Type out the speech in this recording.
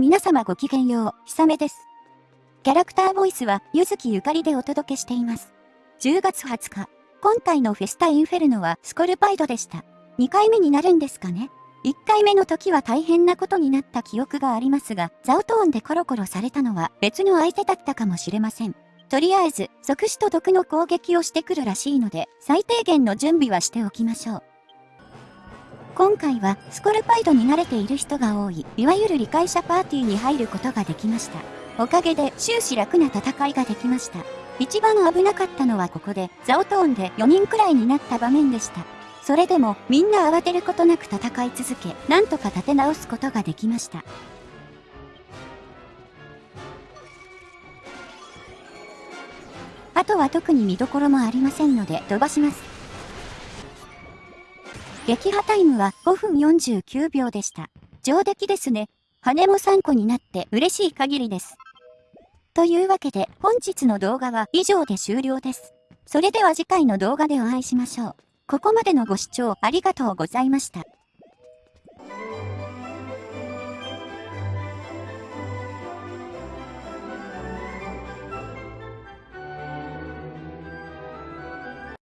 皆様ごきげんよう、ひさめです。キャラクターボイスは、ゆずきゆかりでお届けしています。10月20日、今回のフェスタインフェルノはスコルパイドでした。2回目になるんですかね1回目の時は大変なことになった記憶がありますが、ザウトーンでコロコロされたのは別の相手だったかもしれません。とりあえず、即死と毒の攻撃をしてくるらしいので、最低限の準備はしておきましょう。今回はスコルパイドに慣れている人が多い、いわゆる理解者パーティーに入ることができました。おかげで終始楽な戦いができました。一番危なかったのはここで、ザオトーンで4人くらいになった場面でした。それでもみんな慌てることなく戦い続け、なんとか立て直すことができました。あとは特に見どころもありませんので飛ばします。撃破タイムは5分49秒でした。上出来ですね。羽も3個になって嬉しい限りです。というわけで本日の動画は以上で終了です。それでは次回の動画でお会いしましょう。ここまでのご視聴ありがとうございました。